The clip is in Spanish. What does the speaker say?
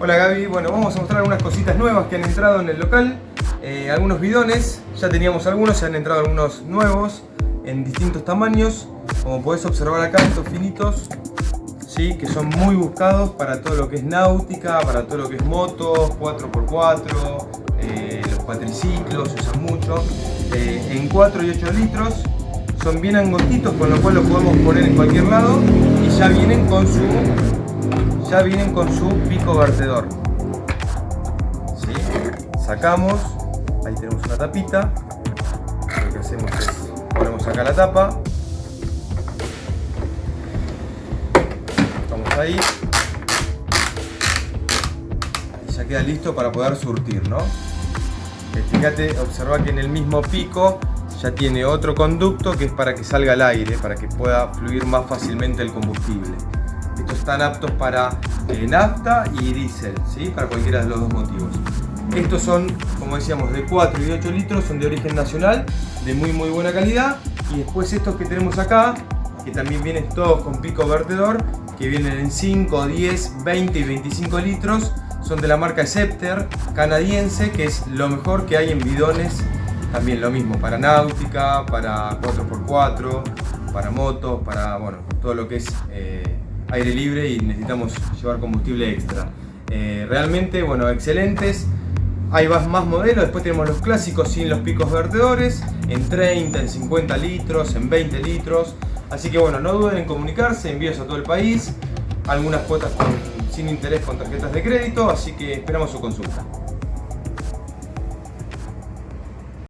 Hola Gaby, bueno vamos a mostrar algunas cositas nuevas que han entrado en el local. Eh, Algunos bidones, ya teníamos algunos, se han entrado algunos nuevos en distintos tamaños. Como podés observar acá, estos finitos ¿sí? que son muy buscados para todo lo que es náutica, para todo lo que es motos, 4x4 eh, Los cuatriciclos se usan mucho. Eh, En 4 y 8 litros. Son bien angostitos con lo cual lo podemos poner en cualquier lado y ya vienen con su ya vienen con su pico vertedor ¿Sí? sacamos ahí tenemos una tapita lo que hacemos es ponemos acá la tapa estamos ahí y ya queda listo para poder surtir ¿no? fíjate observa que en el mismo pico ya tiene otro conducto que es para que salga el aire, para que pueda fluir más fácilmente el combustible. Están aptos para eh, nafta y diésel, ¿sí? para cualquiera de los dos motivos. Estos son, como decíamos, de 4 y 8 litros, son de origen nacional, de muy muy buena calidad. Y después estos que tenemos acá, que también vienen todos con pico vertedor, que vienen en 5, 10, 20 y 25 litros, son de la marca Scepter canadiense, que es lo mejor que hay en bidones también lo mismo, para náutica, para 4x4, para motos, para bueno, todo lo que es eh, aire libre y necesitamos llevar combustible extra. Eh, realmente, bueno, excelentes. Hay más, modelos, después tenemos los clásicos sin los picos vertedores, en 30, en 50 litros, en 20 litros. Así que bueno, no duden en comunicarse, envíos a todo el país, algunas cuotas sin interés con tarjetas de crédito, así que esperamos su consulta.